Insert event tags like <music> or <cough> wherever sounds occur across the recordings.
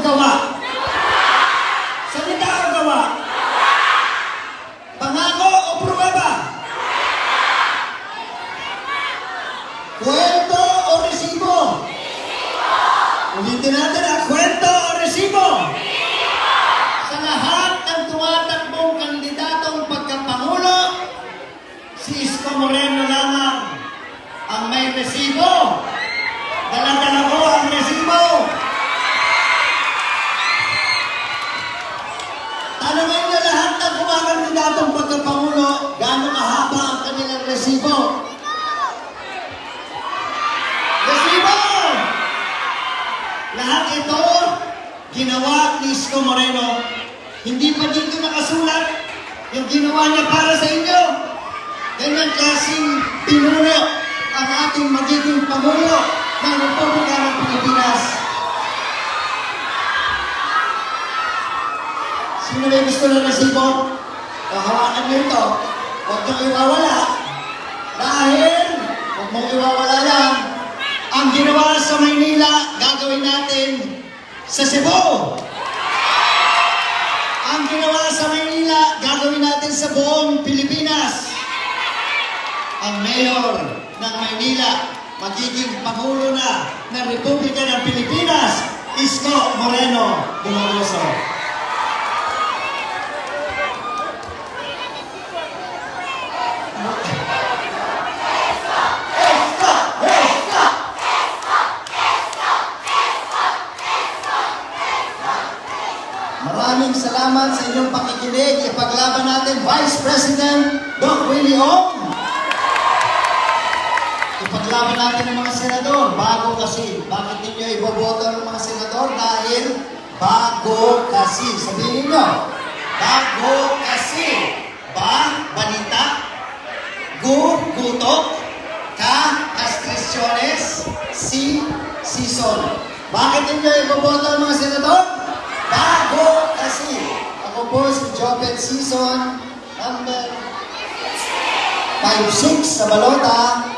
知道 Isko Moreno. Hindi pa dito nakasulat yung ginawa niya para sa inyo. Ganyan klaseng pinuno ang ating magiging Pangulo ng Republika ng Pilipinas. Sino may gusto ng resibo? O, hawakan niyo ito. Huwag niyong iwawala. Dahil, huwag mong iwawala yan. Ang ginawa sa Maynila, gagawin natin sa Cebu. Ginawa sa Maynila, gagawin natin sa buong Pilipinas. Ang mayor ng Maynila, magiging Pangulo na ng Republika ng Pilipinas, Isko Moreno Dumaloso. Maraming salamat sa inyong pakikinig. Ipaglaban natin Vice President Doc Willie Ong. Ipaglaban natin ang mga senador. Kasi. Bakit ninyo iboboto ng mga senador? Dahil bago kasi. Sabihin nyo. Bago kasi. Ba, balita. Gu, gutok. Ka, kastrisyones. Si, season. Bakit ninyo iboboto ng mga senador? Bago kasi. Ako po si Jopet Season, number 5-6 sa balota.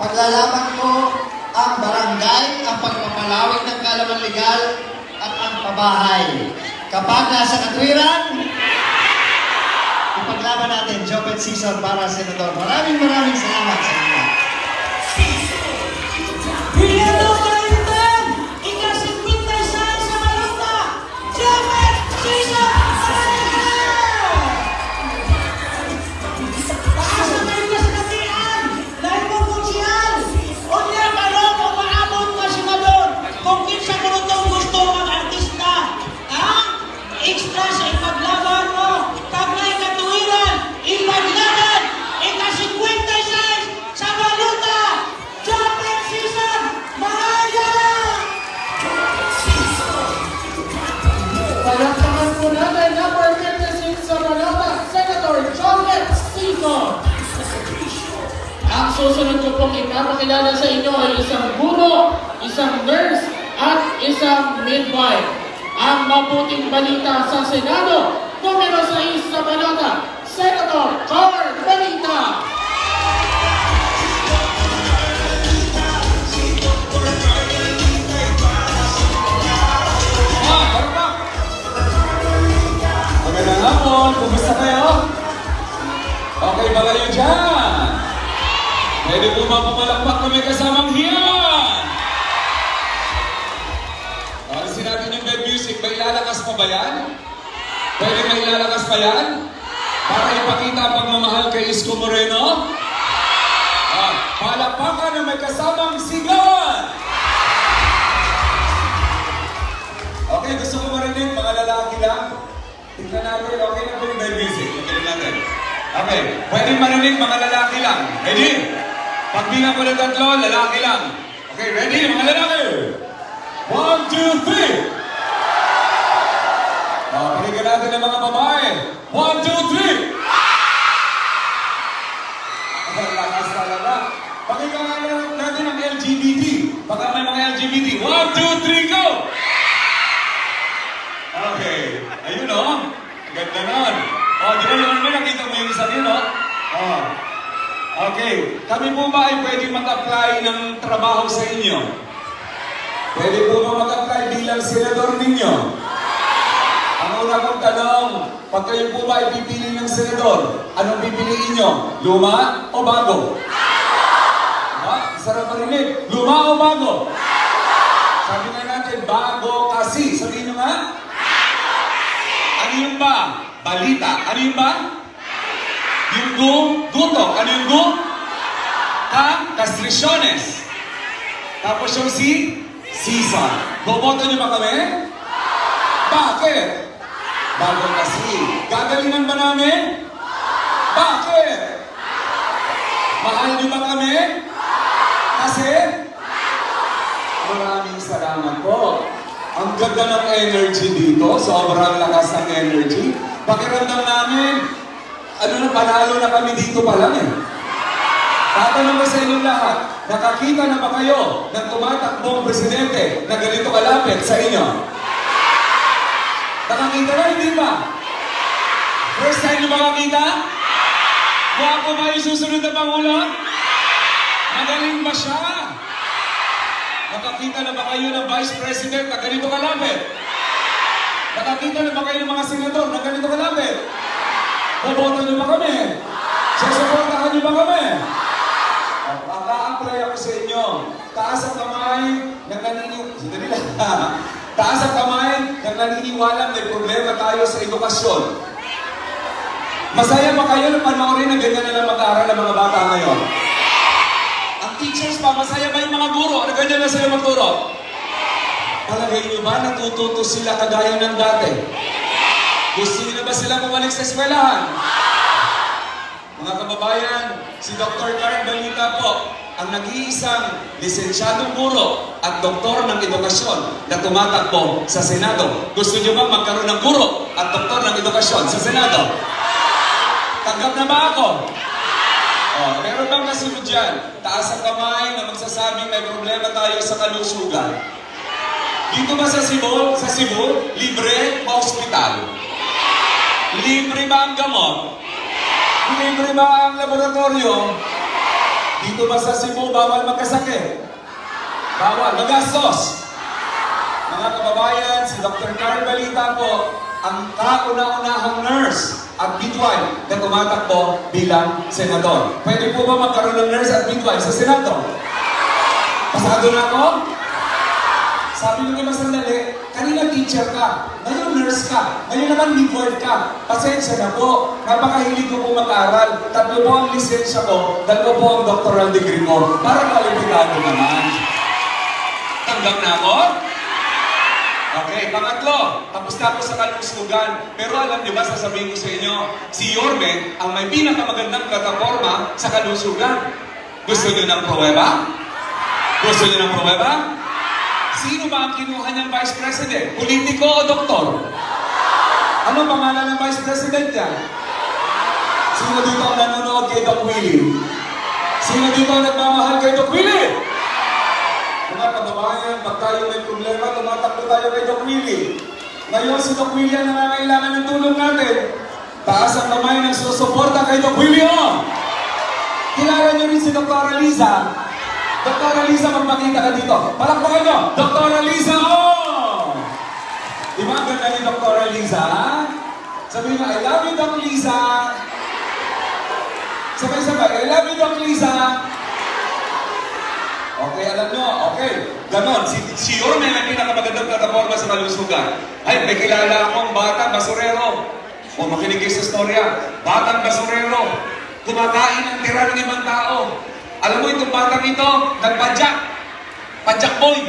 Paglalaban ko ang barangay, ang pagpapalawig ng kalaman legal at ang pabahay. Kapag nasa katwiran, ipaglaban natin Jopet Season para Senador. Maraming maraming salamat sa inyo. Brigado ko pong ipapakilala sa inyo ay isang guro, isang nurse, at isang midwife. Ang mabuting balita sa Senado, numero 6 sa Manila, Senator Carl Balita. Magandang hapon, kumusta kayo? Okay ba kayo dyan? Pwede po ba pumalakpak na may kasamang hiyan? Alisin natin yung bed music, may ilalakas pa ba yan? Pwede may ilalakas pa yan? Para ipakita ang pagmamahal kay Isko Moreno. Ah, palakpakan na may kasamang sigawan. Okay, gusto ko marinig, mga lalaki lang. Tingnan natin, okay na po yung. Tingnan natin. Okay, pwedeng marinig mga lalaki lang. Ready? Pagbilang ko ng tatlo, lalaki lang. Okay, ready, mga lalaki? One, two, three! Oh, paligyan natin ng mga babae. One, two, three! Lakas talaga. Pakinggan natin ang LGBT. Baka may mga LGBT. One, two, three, go! Okay. Ayun. Oh. Ganda nun. Oh, di ba naman mo nakita mo yung isa yun o? Oh. Okay. Kami po ba ay pwede mag-apply ng trabaho sa inyo? Pwede po ba mag-apply bilang senador ninyo? Ang una kong tanong, pag kayo po ba ay pipili ng senador, anong pipiliin nyo? Luma o bago? Ha? Sarap marinig. Luma o bago? Sabi nga natin, bago kasi. Sabihin nyo nga? Ano yung ba? Balita. Ano yung ba? Yung gu, guto. Ano yung gu? Ka, castrisyones. Tapos yung si, season. Boboto niyo ba kami? Bakit? Bago kasi. Gagalingan ba namin? Bakit? Mahal niyo ba kami? Kasi? Maraming salamat po. Ang ganda ng energy dito, sobrang lakas ng energy. Pakiramdam namin, ano na, panalo na kami dito pa lang eh. Tatanong ko sa inyo lahat, nakakita na ba kayo ng tumatakbong presidente na ganito kalapit sa inyo? Nakakita na, hindi ba? First time nyo makakita? Mukha ko ba yung susunod na Pangulo? Magaling ba siya? Nakakita na ba kayo ng Vice President na ganito kalapit? Nakakita na ba kayo ng mga senador na ganito kalapit? Boboto niyo ba kami? Susuportahan niyo ba kami? Maka-apply ako sa inyo. Taas ang kamay ng naniniwala. Sandali. <laughs> Taas ang kamay ng naniniwala may problema tayo sa edukasyon. Masaya ba kayo na panoorin na ganyan na lang mag-aaral ng mga bata ngayon? Ang teachers pa, masaya ba yung mga guro? Ano ganyan na sila magturo? Palagay niyo ba natututo sila kagaya ng dati? Gusto niyo na ba sila bumalik sa eskwelahan? Mga kababayan, si Dr. Karen Balita po, ang nag-iisang lisensyadong guro at doktor ng edukasyon na tumatakbo sa Senado. Gusto niyo ba magkaroon ng guro at doktor ng edukasyon sa Senado? Tanggap na ba ako? Oh, meron bang kasunod dyan? Taas ang kamay na magsasabing may problema tayo sa kalusugan. Dito ba sa Cebu, sa Cebu, libre ba hospital? Libre ba ang gamot? Libre ba ang laboratorio? Dito ba sa Cebu, bawal magkasakit? Bawal, magastos. Mga kababayan, si Dr. Carl Balita po, ang kauna-unahang nurse at midwife na tumatakbo bilang senador. Pwede po ba magkaroon ng nurse at midwife sa Senado? Pasado na ako? Sabi ko naman sandali, kanina teacher ka, ngayon nurse ka, ngayon naman midwife ka. Pasensya na po, napakahilig ko po mag-aral. Tatlo po ang lisensya ko, dalawa po ang doctoral degree ko, para kwalipikado naman. Tanggap na ako? Okay, pangatlo, tapos na ako sa kalusugan. Pero alam niyo ba, sasabihin ko sa inyo, si Yorme ang may pinakamagandang plataforma sa kalusugan. Gusto niyo ng pruweba? Gusto niyo ng pruweba? Sino ba ang kinuha niyang Vice President? Politiko o doktor? Ano pangalan ng Vice President niya? Sino dito ang nanonood kay Doc Willie? Sino dito ang nagmamahal kay Doc Willie? Mga kababayan, pag tayo may problema, tumatakbo tayo kay Doc Willie. Ngayon, si Doc Willie ang nangangailangan ng tulong natin. Taas ang kamay ng susuporta kay Doc Willie, oh! Kilala niyo rin si Dr. Aliza. Dr. Aliza, magpakita ka dito. Palakpakan niyo! Dr. Aliza, oh! Di ba ang ganda ni Dr. Aliza? Sabihin mo, I love you, Doc Liza. Sabay-sabay, I love you, Doc Liza. Okay, alam nyo, okay. Ganon, si, si Yorme ang pinakamagandang plataforma sa kalusugan. Ay, may kilala akong bata, basurero. O makinig kayo sa storya. Batang basurero. Kumakain ng tira ng ibang tao. Alam mo itong batang ito, nagpadyak. Padyak boy.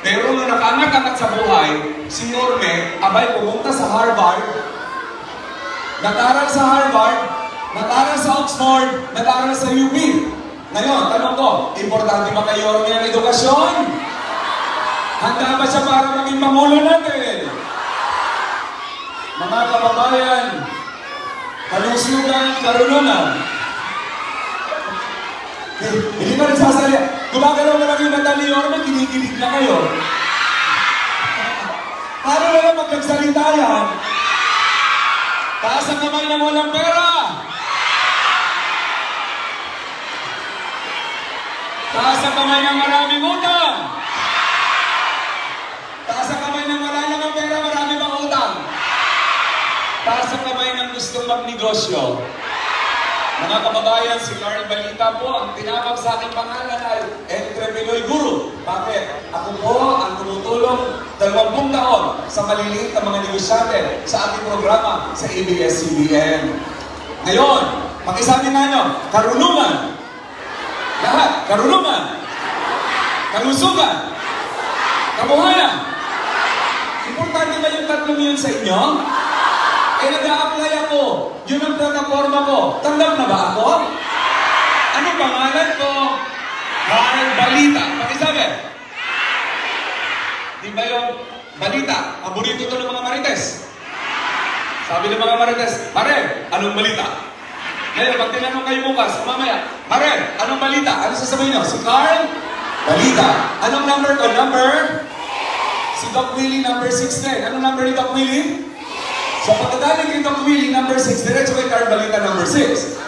Pero nung nakangat-angat sa buhay, si Norme, abay pumunta sa Harvard, nag-aral sa Harvard, nag-aral sa Oxford, nag-aral sa UP. Ngayon, tanong ko, importante ba kay Norme ang edukasyon? Handa ba siya para maging Pangulo natin? Mga kababayan, kalusugan, karunungan. Hindi ba nagsasali? Gumagalaw na lang yung mata ni Yorme, kinikilig na kayo. Paano na lang magkagsalita yan? Taas ang kamay ng walang pera! Taas ang kamay ng maraming utang! Taas ang kamay ng wala lang ang pera, marami pang utang. Taas ang kamay ng gustong magnegosyo. Mga kababayan, si Carl Balita po, ang tinawag sa aking pangalan ay Entrepreneur Guru. Bakit? Ako po ang tumutulong 20 taon sa maliliit na mga negosyante sa ating programa sa ABS-CBN. Ngayon, pakisabi nga nyo, karunungan. Lahat, karunungan. Kalusugan. Kabuhayan. Importante ba yung tatlong yun sa inyo? Eh, nag-a-apply ako. Yun ang plataforma ko. Tanggap na ba ako? Ano pangalan ko? Carl Balita. Pakisabi. Di ba yung balita? Paborito to ng mga marites. Sabi ng mga marites, Mare, anong balita? Ngayon, pag tinanong kayo bukas, mamaya, Mare, anong balita? Ano sasabihin nyo? Si Carl? Balita. Anong number ko? Number? Si Doc Willie, number 16. Anong number ni Doc Willie? So pagkagaling kay Doc Willie, number 6, diretso kay Carl Balita, number 6.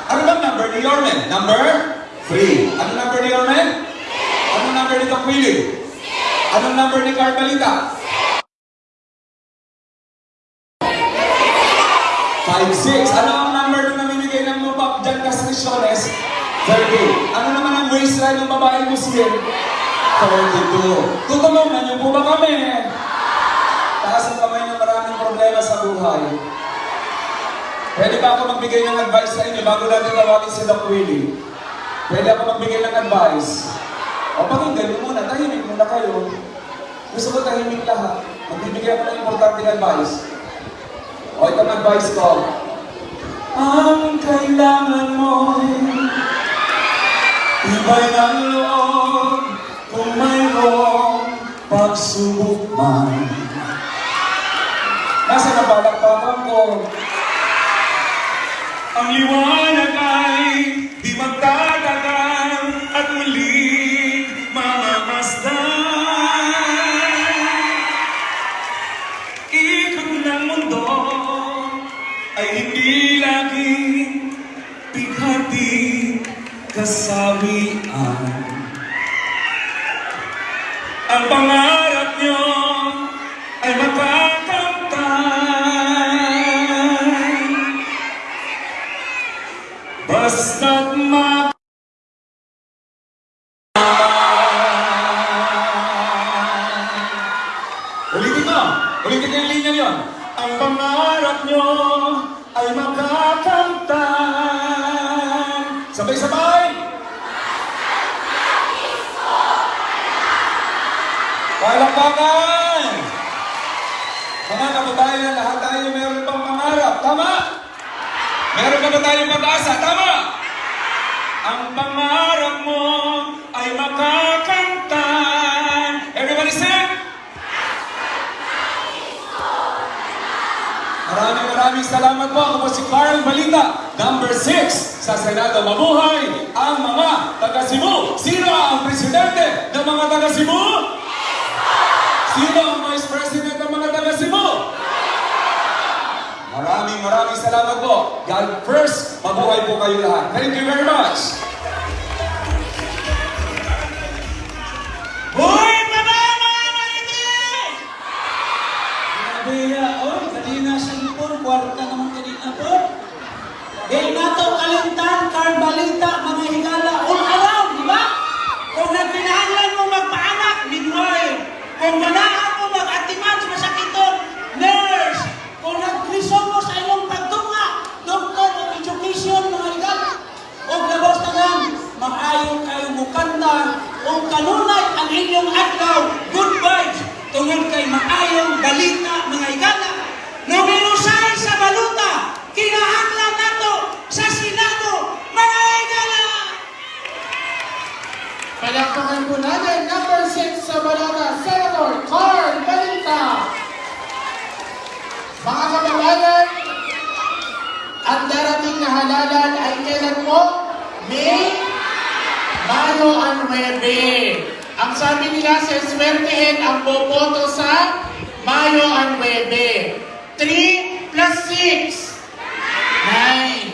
Ano bang number ni Yormen? Number 3. Ano number ni Yormen? Ano number ni Willie? Anong number ni Carl Balita? 5-6. Ano ang number na namimigay ng lupap dyan Castriciones? 30. Ano naman ang waistline ng babae Muslim? 32. Tutulungan niyo po ba kami? Taas ang kamay maraming problema sa buhay. Pwede ba ako magbigay ng advice sa inyo bago natin tawagin si Doc Willie? Pwede ako magbigay ng advice? O pakinggan niyo muna, tahimik muna kayo. Gusto ko tahimik lahat. Magbibigay ako ng importanteng advice. O itong advice ko. Ang kailangan mo Iba'y ng loob kung mayroong pagsubok man. Nasa napalakpakan ko. Ang liwanag ay di magtatagal at muling mamamasdan. Ikot ng mundo ay hindi laging pighati kasawian. Palakpakan! Mga kababayan, lahat tayo meron pang pangarap. Tama? Meron pa ba tayong pag-asa? Tama? Ang pangarap mo ay makakamtan. Everybody sing! Maraming maraming salamat po. Ako po si Carl Balita, number 6 sa Senado. Mabuhay ang mga taga Cebu. Sino ang presidente ng mga taga Cebu? Sino ang vice president ng mga taga Cebu? Maraming maraming salamat po. God first, mabuhay po kayo lahat. Thank you very much. Hoy, baba mga marites! Grabe ya, oy, kanina sa ipon, kwarta naman kanina po. Eh, nato kalintan, karbalita, mga higala, inyong adlaw, good vibes, tungod kay maayong balita mga igala. Numero 6 sa baluta, kinahanglan nato sa Senado, mga igala. Palakpakan po natin, number 6 sa balota, Senator Carl Balita. Mga kababayan, ang darating na halalan ay kailan po? May Mayo ang 9. Ang sabi nila, seswertehin ang boboto sa Mayo ang 9. 3 plus 6. 9.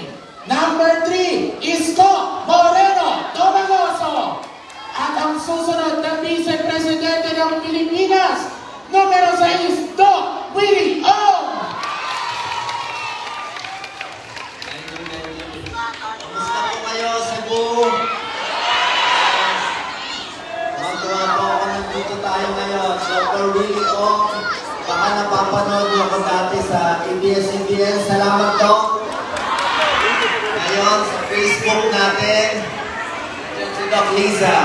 Number 3, Isko Moreno Tomagoso. At ang susunod na Vice Presidente ng Pilipinas, numero 6, Doc Willie Ong. Kamusta po kayo, Cebu? Magawa po ako nandito tayo ngayon. Dr. Willie Ong. Baka napapanood niyo ako dati sa ABS-CBN. Salamat, Doc. Ngayon, sa Facebook natin, si Doc Liza.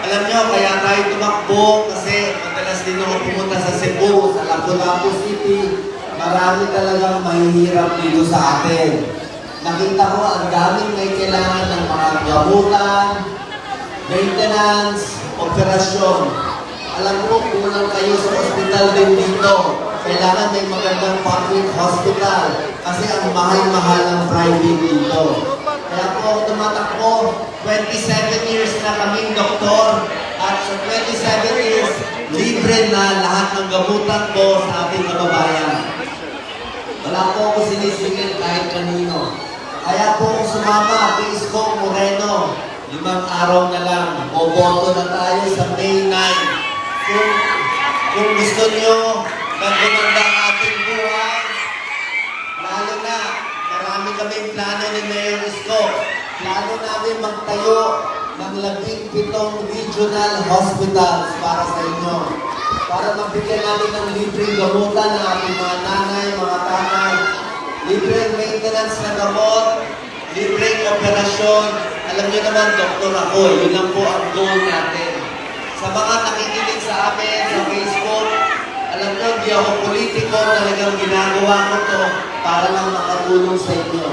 Alam niyo, kaya tayo tumakbo kasi madalas din ako pumunta sa Cebu, sa Lapu-Lapu City. Marami talagang mahihirap dito sa atin. Nakita ko ang daming may kailangan ng mga gamutan, maintenance, operasyon. Alam ko, kulang kayo sa hospital din dito. Kailangan may magandang public hospital kasi ang mahal-mahal ng private dito. Kaya po ako tumatakbo, 27 years na kaming doktor at sa 27 years, libre na lahat ng gamutan ko sa ating kababayan. Wala po ako sinisingil kahit kanino. Kaya po ako sumama kay Isko Moreno. Limang araw na lang, boboto na tayo sa May 9. Kung, kung gusto niyo na gumanda ang ating buhay, lalo na, marami kaming plano ni Mayor Isko. Plano namin magtayo ng labing pitong regional hospitals para sa inyo. Para mabigyan natin ng libreng gamutan ng ating mga nanay, mga tatay, libreng maintenance na gamot, libreng operasyon. Alam niyo naman, doktor ako, yun lang po ang goal natin. Sa mga nakikinig sa amin sa Facebook, alam niyo, di ako politiko, talagang ginagawa ko to para lang makatulong sa inyo.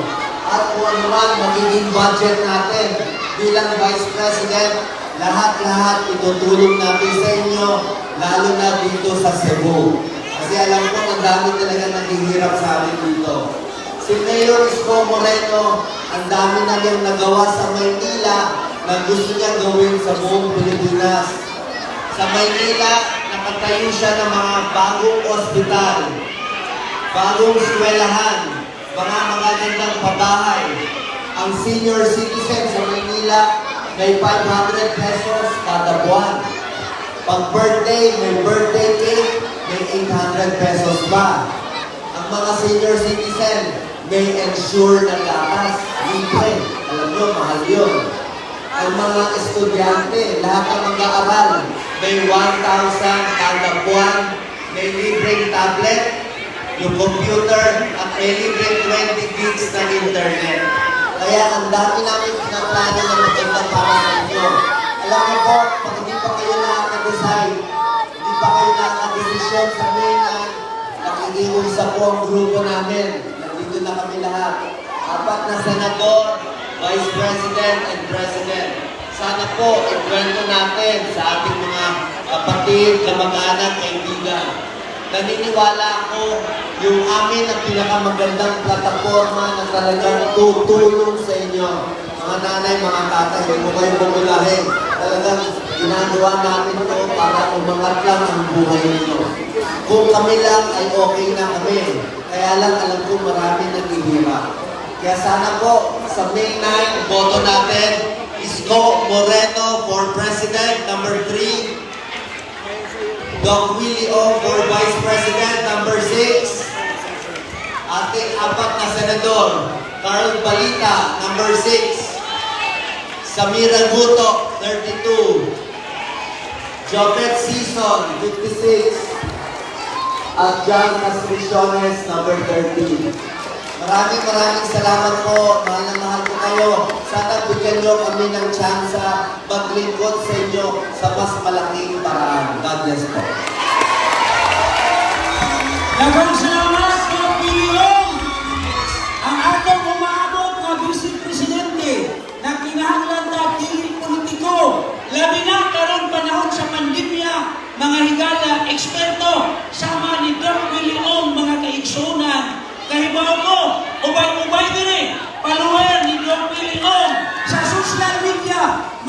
At kung ano man magiging budget natin bilang Vice President, lahat-lahat itutulong natin sa inyo, lalo na dito sa Cebu. Kasi alam ko, ang dami talaga naghihirap sa amin dito. Si Mayor Isko Moreno, ang dami na niyang nagawa sa Maynila na gusto niya gawin sa buong Pilipinas. Sa Maynila, nakatayo siya ng mga bagong ospital, bagong eskwelahan, mga magagandang pabahay. Ang senior citizen sa Maynila, may 500 pesos kada buwan. Pag birthday, may birthday cake, may 800 pesos pa. Ang mga senior citizen, may ensure na gatas, libre. Alam nyo, mahal yun. Ang mga estudyante, lahat ng mag-aaral, may 1,000 kada buwan, may libreng tablet, yung computer, at may libreng 20 gigs ng internet. Kaya ang dami namin pinaplano na maganda para sa inyo. Alam niyo po, pag hindi pa kayo nakaka-decide, hindi pa kayo nakaka-decision sa mainland, nakikiusap po ang grupo namin. Nandito na kami lahat. Apat na senador, vice president, and president. Sana po, ikwento natin sa ating mga kapatid, kamag-anak, kaibigan. Naniniwala ako yung amin ang pinakamagandang plataforma na talagang tutulong sa inyo. Mga nanay, mga tatay, huwag mo kayong bumulahin. Talagang ginagawa namin to para umangat lang ang buhay ninyo. Kung kami lang ay okay na kami. Kaya lang alam ko marami naghihirap. Kaya sana po sa May 9, boto natin Isko Moreno for President, number 3. Doc Willie O for Vice President, number 6. Ating apat na senador, Carl Balita, number 6. Samira Guto, 32. Jopet Season, 56. At John Castriciones, number 13. Maraming maraming salamat po. Mahal na mahal Sana bigyan nyo kami ng tsansa maglingkod sa inyo sa mas malaking paraan. God bless po. Daghang salamat sa Piliong! Ang atong umaabot nga Vice Presidente na kinahanglan ta dili politiko, labi na karon panahon sa pandemya, mga higala, eksperto, sama ni Doc William, mga kaigsunan, kahibaw ko, ubay-ubay dire, follower ni Doc media,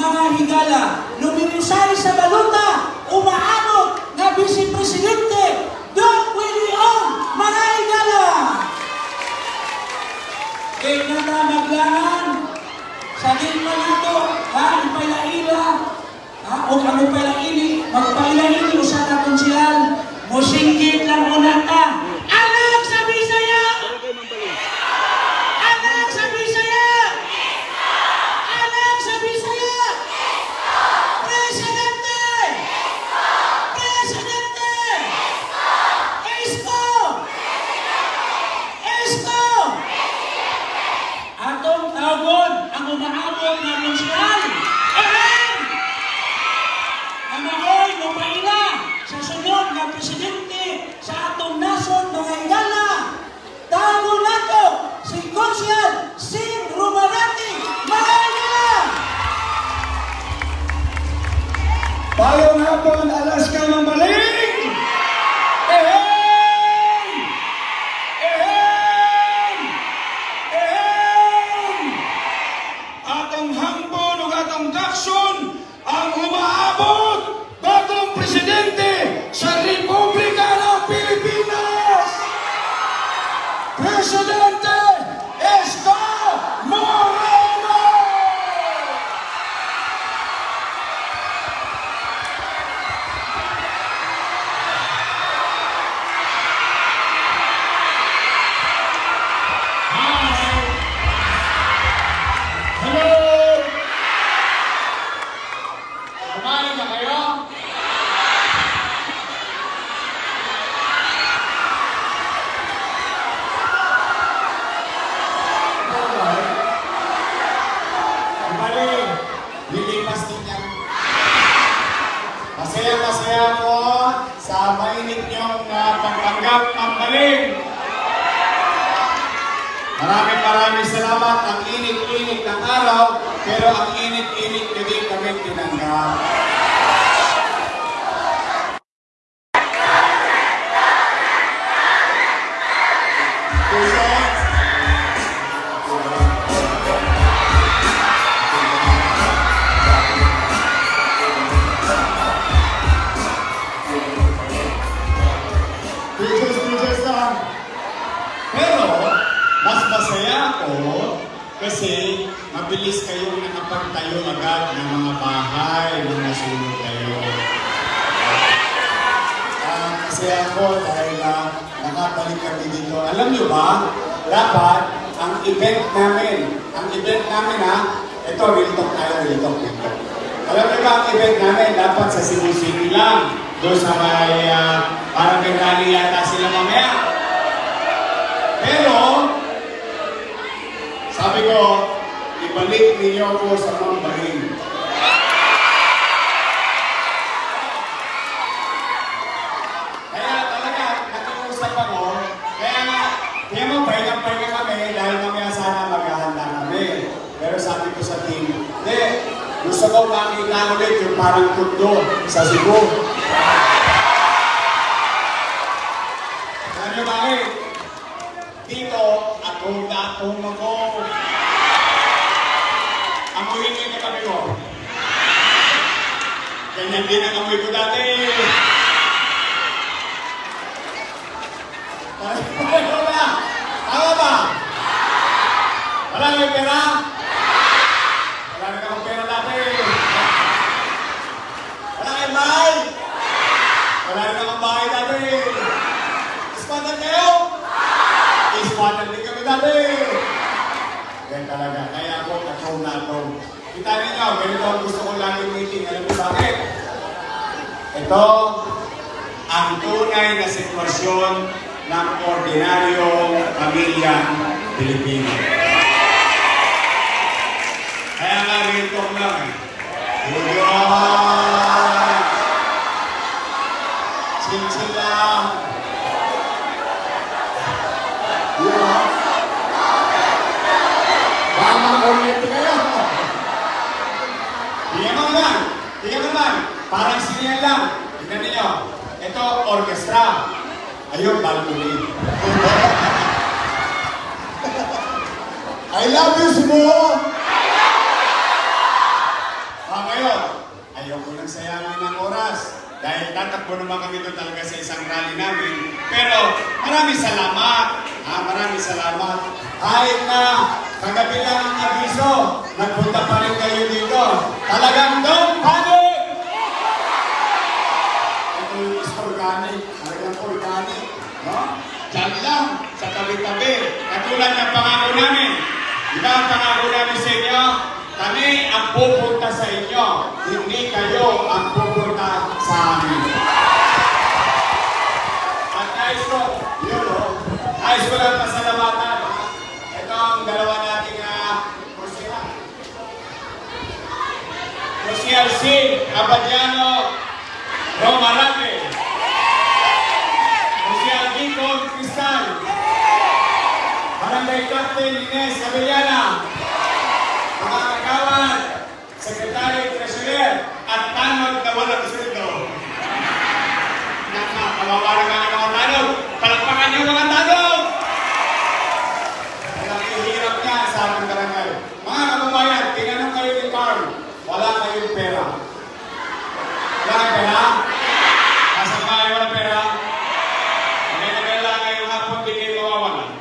mga higala, lumirisay sa baluta, umaabot nga Vice Presidente, Doc William, mga higala! Kaya na ta maglangan, sa din man ito, ha, ipailaila, ha, o kami pailaili, magpailaili, usa na konsyal, musingkit lang una ta. Kasi mabilis kayong nakapagtayo agad ng mga bahay na nasunod kayo. Ah, masaya ako dahil uh, nakabalik kami dito. Alam niyo ba, dapat ang event namin, ang event namin ha, ito, real talk tayo, real talk, talk. Alam niyo ba, ang event namin dapat sa Cebu City lang. Doon sa may, ah, parang may yata sila mamaya. Pero, sabi ko, ibalik ninyo ako sa mambahin. Kaya talaga, nakiusap ako, kaya nga, kaya mo, pahinga-pahinga kami dahil mamaya sana maghahanda kami. Pero sabi ko sa team, hindi, gusto ko makita ulit yung parang tundo sa Cebu. Niyo bakit? Dito, atong-atong ako. Amuhin niyo yung katabi ko. Ganyan din ang amoy ko dati. Ano ba? Tama ba? Wala kang pera? Wala na kang pera dati. Wala kang bahay? Wala na kang bahay dati. Ispatan kayo? Ispatan din kami dati. Yan talaga. Kaya ako, kakaw na ako. Kita ninyo, ganito ang gusto ko lagi meeting. Alam niyo bakit? Ito, ang tunay na sitwasyon ng ordinaryong pamilya Pilipino. TikTok lang eh. Parang sinihan lang. Tingnan ninyo. Ito, orchestra. Ayun, balcony. I love you, Cebu! Ah, ngayon, ayoko nang sayangin ng oras. Dahil tatakbo naman kami doon talaga sa isang rally namin. Pero maraming salamat. Ah, maraming salamat. Kahit na kagabi lang ang abiso, nagpunta pa rin kayo dito. Talagang don't panic! Organic. Talagang organic. No? Diyan lang, sa tabi-tabi. Katulad ng pangako namin. Di ba ang pangako namin sa inyo? Kami ang pupunta sa inyo. Hindi kayo ang pupunta sa amin. At nais ko, yun o, nais ko lang pasalamatan. Ito ang dalawa nating uh, kursiya. Kursiya C. Abadiano Romarate. Captain Ines Cabellana. Mga kagawan, Secretary Treasurer, at tanod na walang sweldo. Naka, kawawa ang mga tanod. Palakpakan niyo mga tanod! Ang hirap niya sa ating barangay. Mga kababayan, tinanong kayo ni Carl, wala kayong pera. Wala kayong pera? Nasa bahay walang pera? May nagala ngayong hapon, di kayo mawawalan.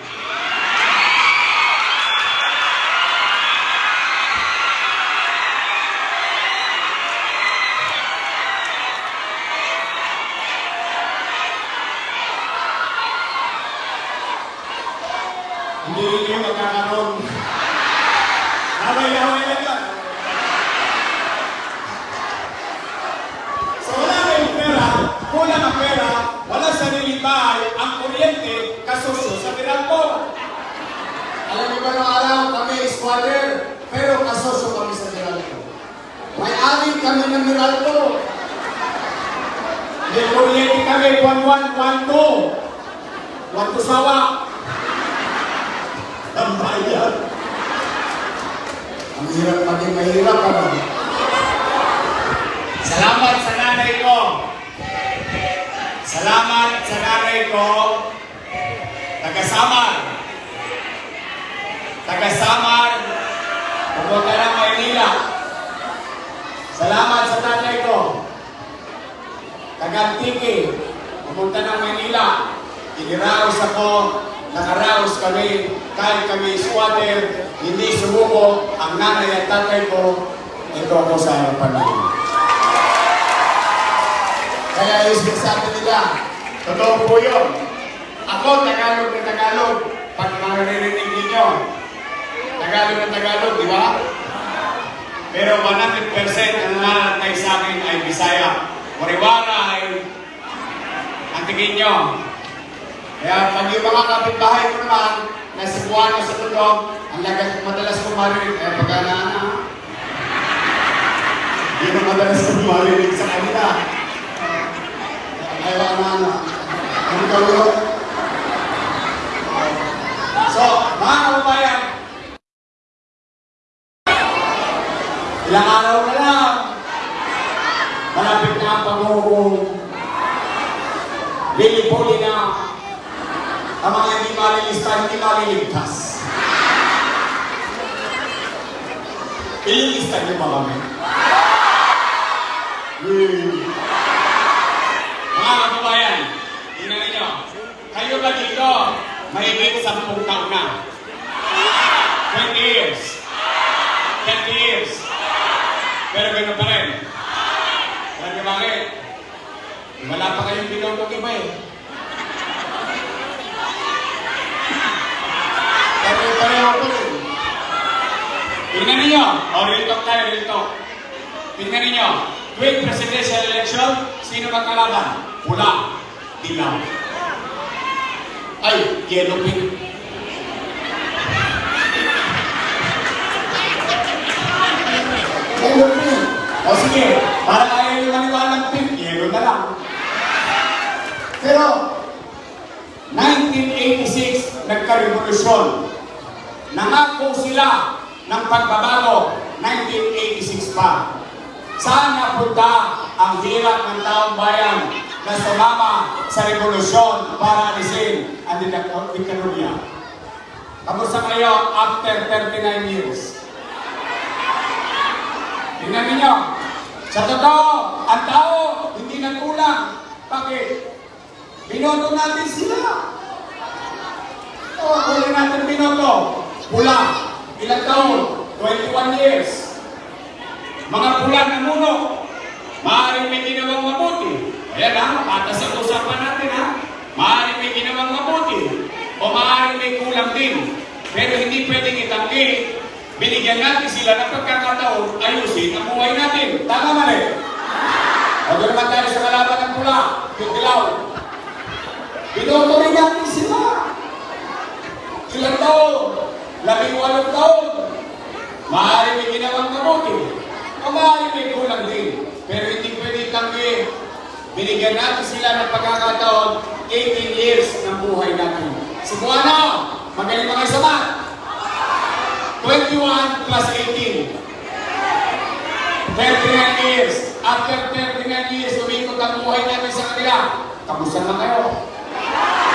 Hindi rin kayo magkakaroon. Laway-laway lang yun. So wala kayong pera, kulang ang pera, wala sariling bahay, ang kuryente, kasusyo sa Meralco. Alam niyo ba nung araw, kami squatter, pero kasosyo kami sa Meralco. May amin kami ng Meralco. Kuryente kami, 1112. Wanto sawa. Ang bayan. Ang hirap maging mahirap ka ba? Salamat sa nanay ko. Salamat sa nanay ko. Taga-Samar. Taga-Samar. Pumunta ng Maynila. Salamat sa tatay ko. Taga-Antiki. Pumunta ng Maynila. Iniraos ako. Nakaraos kami. Kahit kami squatter, hindi sumuko ang nanay at tatay ko. Ito ako sa harapan nila. Kaya yung sinasabi nila, Totoo po yun. Ako, Tagalog na Tagalog. Pag maririnig ninyo, Tagalog na Tagalog, di ba? Pero 100% ang nanatay sa akin ay Bisaya. Wariwara ay ang tingin nyo. Kaya pag yung mga kapitbahay ko naman, na Cebuano sa Tugong, ang lagat madalas ko marinig, eh pag na ang madalas ko marinig sa kanila. ay wala na ano. Gawin. So, mga kababayan, ilang araw na lang, malapit na ang panghuhong, lilipuli na ang mga hindi malilista, hindi maliligtas. Ililista niyo ba kami? Mga kababayan, tingnan ninyo, kayo ba dito, mahigit sampung taon na? 20 years. 30 years. Pero gano'n pa rin. Alam niyo bakit? Wala pa kayong binogong iba eh. Pare-pareho ko rin. Tingnan ninyo. O, real talk tayo, real talk. Tingnan ninyo. Tuwing presidential election, sino magkalaban? Pula. Dilaw. Ay, yellow pink. Para ayaw yung maniwala ng pink, yellow na lang. Pero, 1986, nagka-revolusyon. Nangako sila ng pagbabago, 1986 pa. Saan napunta ang hirap ng taong bayan na sumama sa revolusyon para alisin ang diktatorya? Kamusta kayo after 39 years? Tingnan ninyo, sa totoo, ang tao hindi nagkulang. Bakit? Binoto natin sila. O, huli natin binoto. Pula. Ilang taon? 21 years. Mga pula na muno. Maaaring may ginawang mabuti. Ayan ha, patas ang usapan natin ha. Maaaring may ginawang mabuti. O maaaring may kulang din. Pero hindi pwedeng itanggi. Binigyan natin sila ng pagkakataon, ayusin ang buhay natin. Tama mali? O doon tayo sa kalaban ng pula, yung. Binoto rin natin sila. Ilang taon? Labing walong taon. Maaari may ginawang mabuti. O maaari may kulang din. Pero hindi pwede tanggi. Binigyan natin sila ng pagkakataon 18 years ng buhay natin. Na! Magaling mga isa 21 plus 18. 39 years. After 39 years, umikot ang buhay natin sa kanila. Kamusta na kayo? Di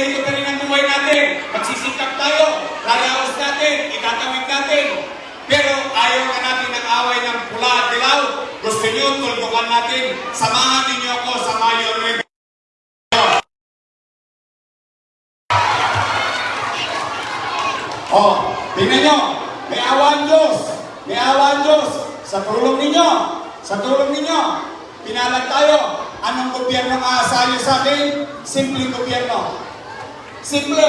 Rin ang buhay natin? Magsisikap tayo, lalaos natin, itatawid natin. Pero ayaw na natin ng away ng pula at dilaw. Gusto nyo, tuldukan natin. Samahan ninyo ako sa Mayo Rebel. Oh, tingnan nyo, may awan Diyos. May awan Diyos. Sa tulong ninyo, sa tulong ninyo, pinalag tayo. Anong gobyerno ang aasayo sa atin? Simpleng gobyerno. Simple.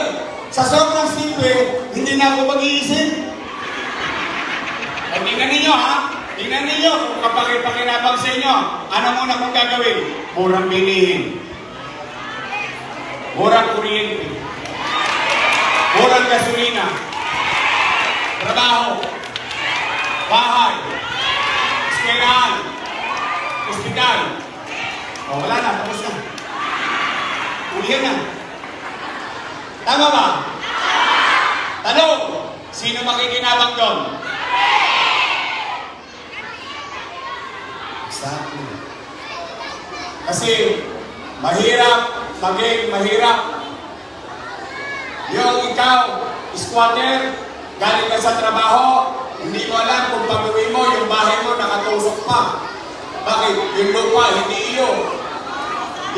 Sa sobrang simple, hindi na ako mag-iisip. O tingnan ninyo ha, tingnan ninyo kung kapag ipakinabang sa inyo, ano muna kong gagawin? Murang bilihin. Murang kuryente. Murang gasolina. Trabaho. Bahay. Eskwelahan. Hospital. O wala na, tapos na. Ulihan na. Tama ba? Tanong, sino makikinabang doon? Exactly. Kasi mahirap maging mahirap. Yung ikaw, squatter, galing ka sa trabaho, hindi mo alam kung pag-uwi mo, yung bahay mo nakatusok pa. Bakit? Yung lupa, hindi iyo.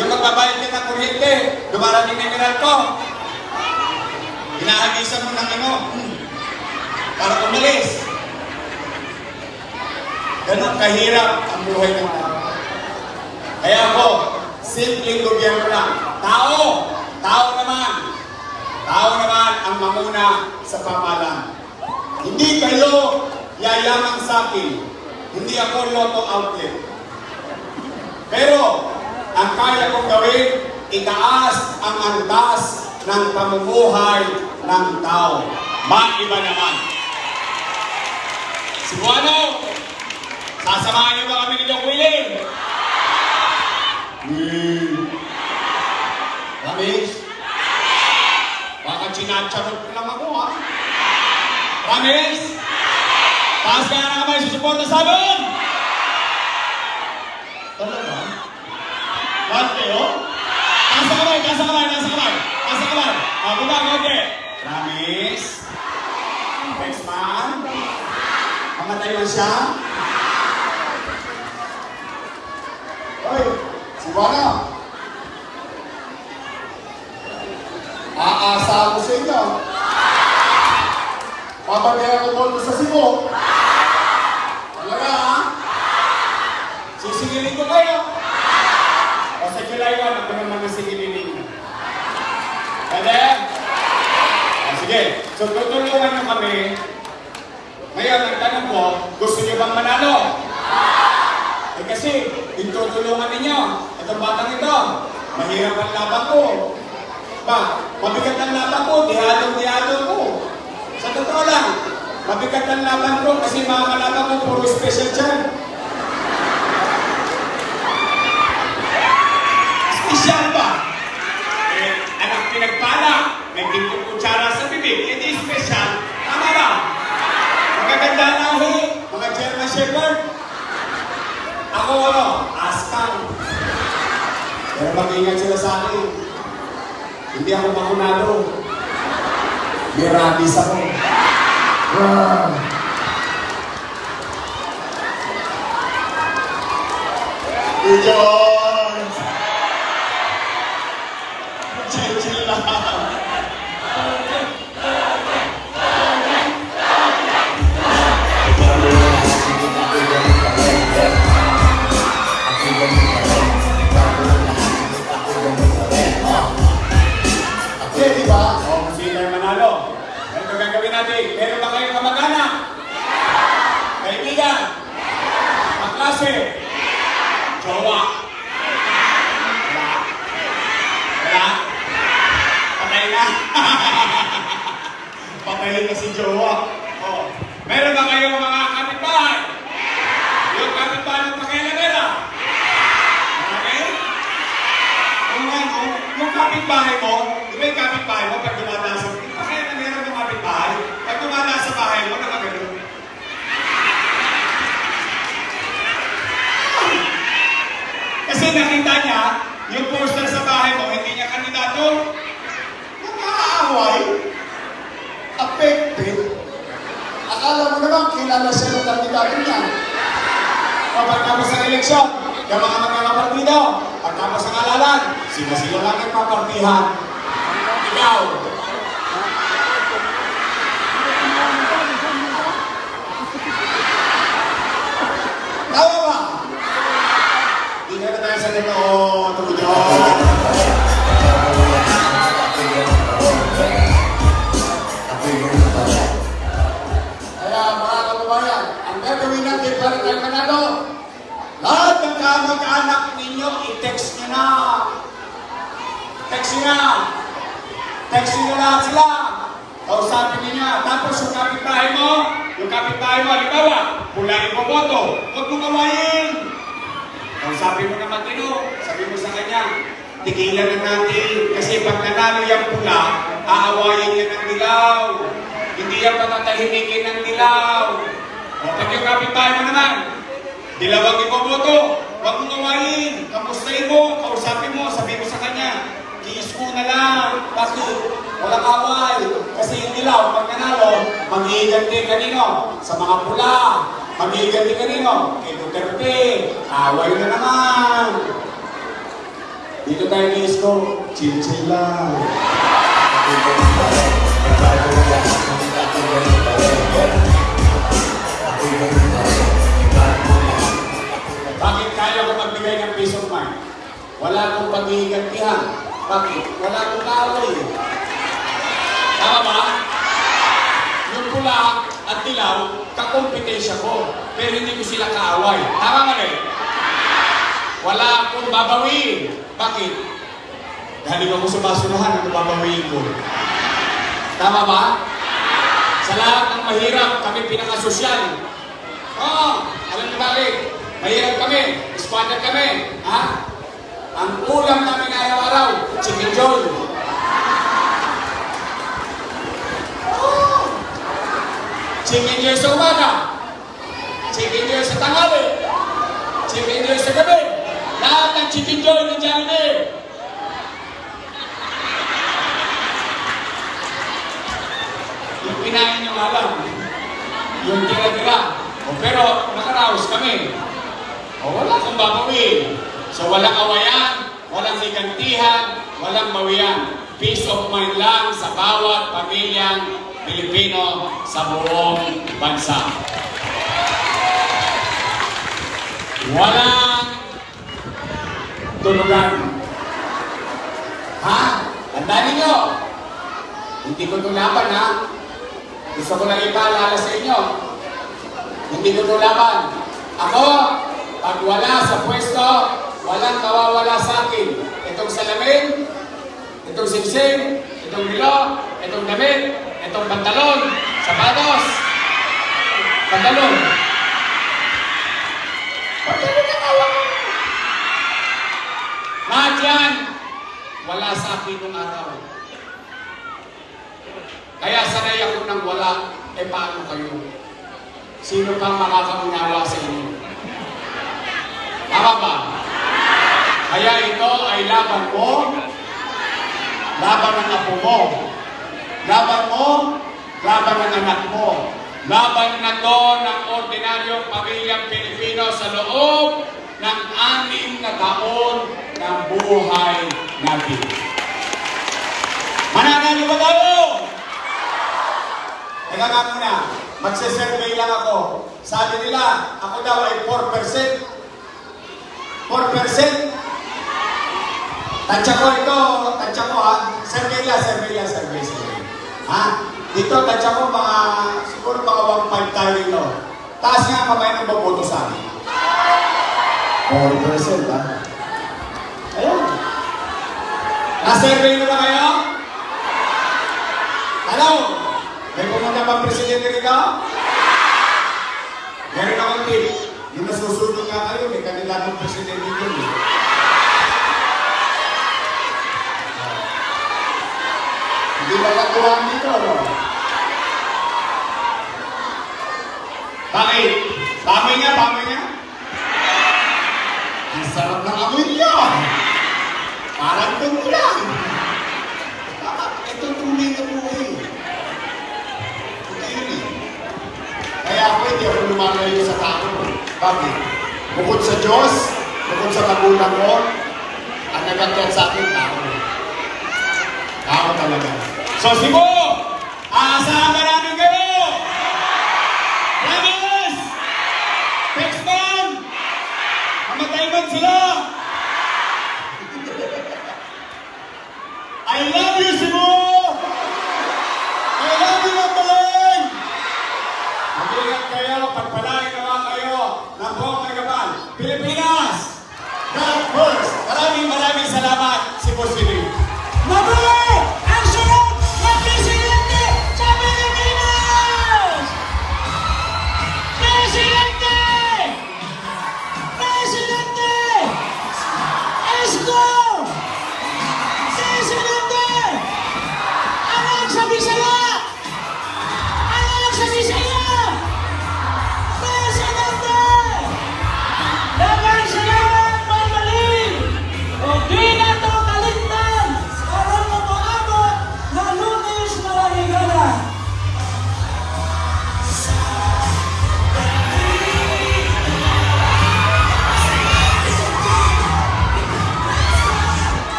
Yung magbabayad ka ng kuryente, dumarating na ko. Hinahagisan mo ng ano, para umalis. Ganon kahirap ang buhay ng tao. Kaya ako, simpleng gobyerno lang. Tao! Tao naman! Tao naman ang mamuna sa pamahalaan. Hindi kayo yayaman sa akin. Hindi ako lotto outlet. Pero, ang kaya kong gawin, itaas ang antas ng pamumuhay ng tao. Maiba naman. Si Buano, sasamahan niyo ba kami ni Doc Willie? Hmm. Ramis? Baka chinacharot lang ako, ha? Ramis? Taas ka na kamay, susuporta sa amin! Talaga? Lahat kayo? Taas ang kamay, taas ang kamay, taas ang kamay. Taas ang kamay. Ah, konti. Ramis? Next man? Mamatay man siya? Hoy, si Juana. Aasa ako sa inyo. Papabayaran ko doon sa Cebu. Talaga, ha? Sisigilin ko kayo. O sa July 1, ako naman ang sigilin ninyo. Pwede? O sige. So tutulungan nyo kami. Ngayon, ang tanong ko, gusto nyo bang manalo? Eh kasi, yung tutulungan ninyo, itong batang ito, mahirap ang laban ko. Ba, mabigat ang laban ko, dihadong-dihado ko. Sa totoo lang, mabigat ang laban ko kasi mga kalaban ko puro special dyan. Special ba? Eh, anak pinagpala, may tingkong Magaganda lahi, mga German Shepherd. Ako ano, askang. Pero mag-ingat sila sa akin. Hindi ako makunado. May rabies ako. Ah. Iyon! Chill-chill ba? O, kung sino yung manalo. Ito gagawin natin. Meron ba kayong kamag-anak? Kaibigan? Kaklase? Jowa? Wala? Wala? Patay na? <laughs> Patay na si Jowa. O, meron ba kayong mga kapitbahay? Yung kapitbahay ng pakialamera? Okay? Kung yung kapitbahay mo, yung kapitbahay mo pag dumadaas sa... Bakit na meron yung kapitbahay? Pag dumadaas sa bahay mo, nakagano'n. Kasi nakita niya, yung poster sa bahay mo, hindi niya kandidato. Nakakaaway. Affected. Akala mo naman, kilala siya ng kandidato niya. O pagkapos ng eleksyon, yung mga magkakapartido, pagkapos ng alalan, sino-sino lang ang papartihan. Ikaw, Tama ba? Hindi ka na tayo sa. Tungkol yun. Kaya mga kababayan, ang gagawin natin para tayo manalo, lahat ng kamag-anak ninyo, i-text nyo na. Text nyo na. Text nyo lahat sila. Kausapin ninyo. Tapos yung kapitbahay mo, yung kapitbahay mo, halimbawa, pula yung boboto, huwag mo kawain. Kausapin mo naman tino, sabi mo sa kanya, tigilan na natin. Kasi pag nanalo yung pula, aawayin niya ng dilaw. Hindi yan patatahimikin ng dilaw. O pag yung kapitbahay mo naman, dilawang iboboto, huwag mong gawain. Kamustahin mo, kausapin mo, sabi mo sa kanya, ko na lang. Bakit? Walang away. Kasi yung dilaw, pag nanalo, mag-iiganti kanino? Sa mga pula. Mag-iiganti kanino? Kay Duterte. Away na naman. Dito tayo ni Isko, chill-chill lang. Bakit kaya ko magbigay ng peace of mind? wala akong paghihigantihan. Bakit? Wala akong kaaway. eh. Tama ba? Yung pula at dilaw, kakompetensya ko. Pero hindi ko sila kaaway. Tama ba rin? Wala akong babawiin. Bakit? Galing ako sa basurahan, ano babawiin ko? Tama ba? Sa lahat ng mahirap, kami pinakasosyal. Oo, alam niyo bakit? Mahirap kami, squatter kami. Ha? Ang ulam namin araw-araw, chicken joy. Chicken joy sa umaga. Chicken joy sa tanghali. Chicken joy sa gabi. Lahat ng chicken joy ng Jollibee. Yung kinain nyo lang. Yung tira-tira. Pero nakaraos kami. O wala kang babawin. So walang awayan, walang higantihan, walang bawian. Peace of mind lang sa bawat pamilyang Pilipino sa buong bansa. Walang tulugan. Ha? Tandaan ninyo, hindi ko itong laban ha. Gusto ko lang ipaalala sa inyo. Hindi ko itong laban. Ako, pag wala sa pwesto, walang mawawala sa akin. Itong salamin, itong singsing, itong rilo, itong damit, itong pantalon, sapatos, pantalon. Pantalon na tawag. Lahat yan, wala sa akin nung araw. Kaya sanay ako nang wala, eh paano kayo? Sino pang makakaunawa sa inyo? Tama ba? Kaya ito ay laban mo, laban ng apo mo, laban mo, laban ng anak mo, laban na to ng ordinaryong pamilyang Pilipino sa loob ng anim na taon ng buhay natin. Mananalo ba tayo? Teka nga muna, magse-survey lang ako. Sabi nila, ako daw ay 4%. 4%. Tansya ko ito, tansya ko ha. Survey lang, survey. Ha? Dito, tansya ko mga, siguro mga 1.5 tayo dito. Taas nga kamay ng boboto sa akin. 4% ha? Ayun. Na-survey na ba kayo? Ano? May pumunta bang presidente rito? Meron akong tip. Yung nasusunod nga kayo, may kandidatong presidente yun. eh. Hindi ba katuwang dito, no? Bakit? Bamoy niya, bamoy niya? Ang sarap ng amoy niya! Parang tungo lang! Ito tunay na buhay. Ito yun eh. Kaya ako hindi ako lumalayo sa tao. Bakit? Bukod sa Diyos, bukod sa magulang ko, ang nagagyan sa akin, tao. Tao talaga. So, Sibo! Aasahan ka namin kayo! Promise! Text man! Mamatay man sila! I love you,